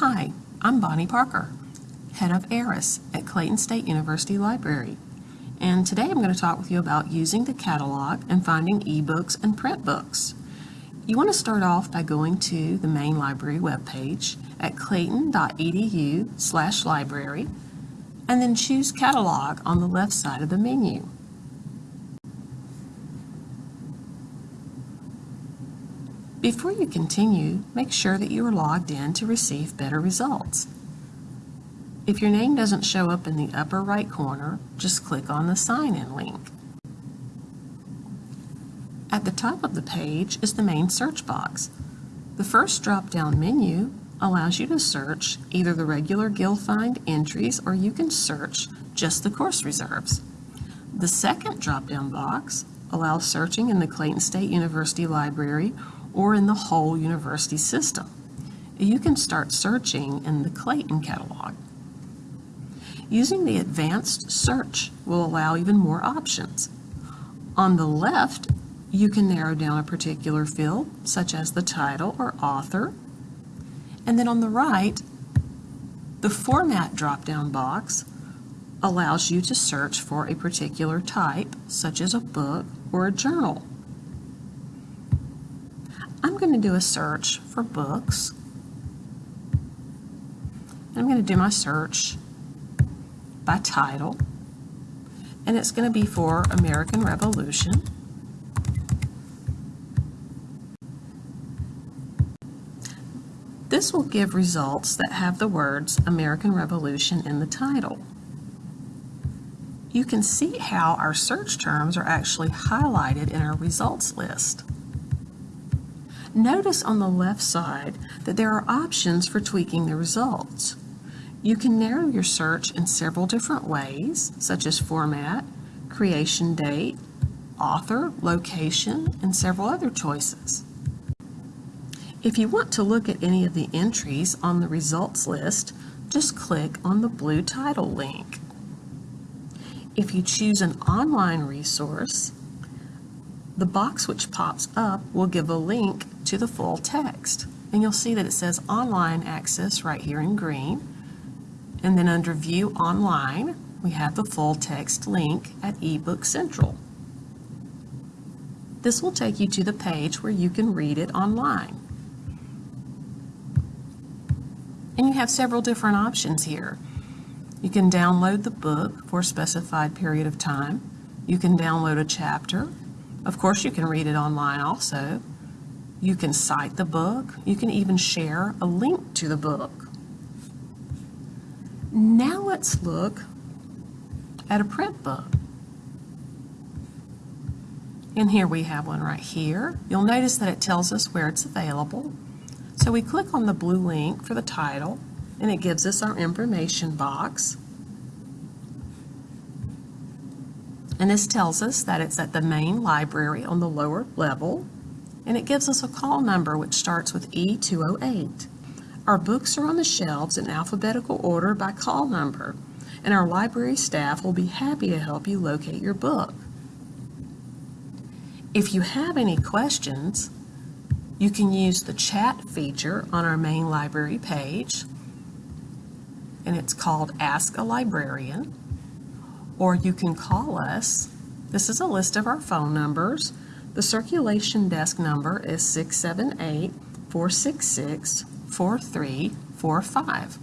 Hi, I'm Bonnie Parker, head of ARIS at Clayton State University Library. And today I'm going to talk with you about using the catalog and finding ebooks and print books. You want to start off by going to the main library webpage at clayton.edu slash library and then choose Catalog on the left side of the menu. Before you continue, make sure that you are logged in to receive better results. If your name doesn't show up in the upper right corner, just click on the Sign In link. At the top of the page is the main search box. The first drop-down menu allows you to search either the regular GIL-Find entries or you can search just the course reserves. The second drop-down box allows searching in the Clayton State University Library or in the whole university system. You can start searching in the Clayton catalog. Using the advanced search will allow even more options. On the left, you can narrow down a particular field, such as the title or author. And then on the right, the Format drop-down box allows you to search for a particular type, such as a book or a journal. I'm going to do a search for books. I'm going to do my search by title, and it's going to be for American Revolution. This will give results that have the words American Revolution in the title. You can see how our search terms are actually highlighted in our results list. Notice on the left side that there are options for tweaking the results. You can narrow your search in several different ways, such as format, creation date, author, location, and several other choices. If you want to look at any of the entries on the results list, just click on the blue title link. If you choose an online resource, the box which pops up will give a link to the full text. And you'll see that it says online access right here in green. And then under view online, we have the full text link at eBook Central. This will take you to the page where you can read it online. And you have several different options here. You can download the book for a specified period of time. You can download a chapter of course, you can read it online also. You can cite the book. You can even share a link to the book. Now let's look at a print book. And here we have one right here. You'll notice that it tells us where it's available. So we click on the blue link for the title and it gives us our information box. And this tells us that it's at the main library on the lower level, and it gives us a call number which starts with E208. Our books are on the shelves in alphabetical order by call number, and our library staff will be happy to help you locate your book. If you have any questions, you can use the chat feature on our main library page, and it's called Ask a Librarian or you can call us. This is a list of our phone numbers. The circulation desk number is 678 466 4345.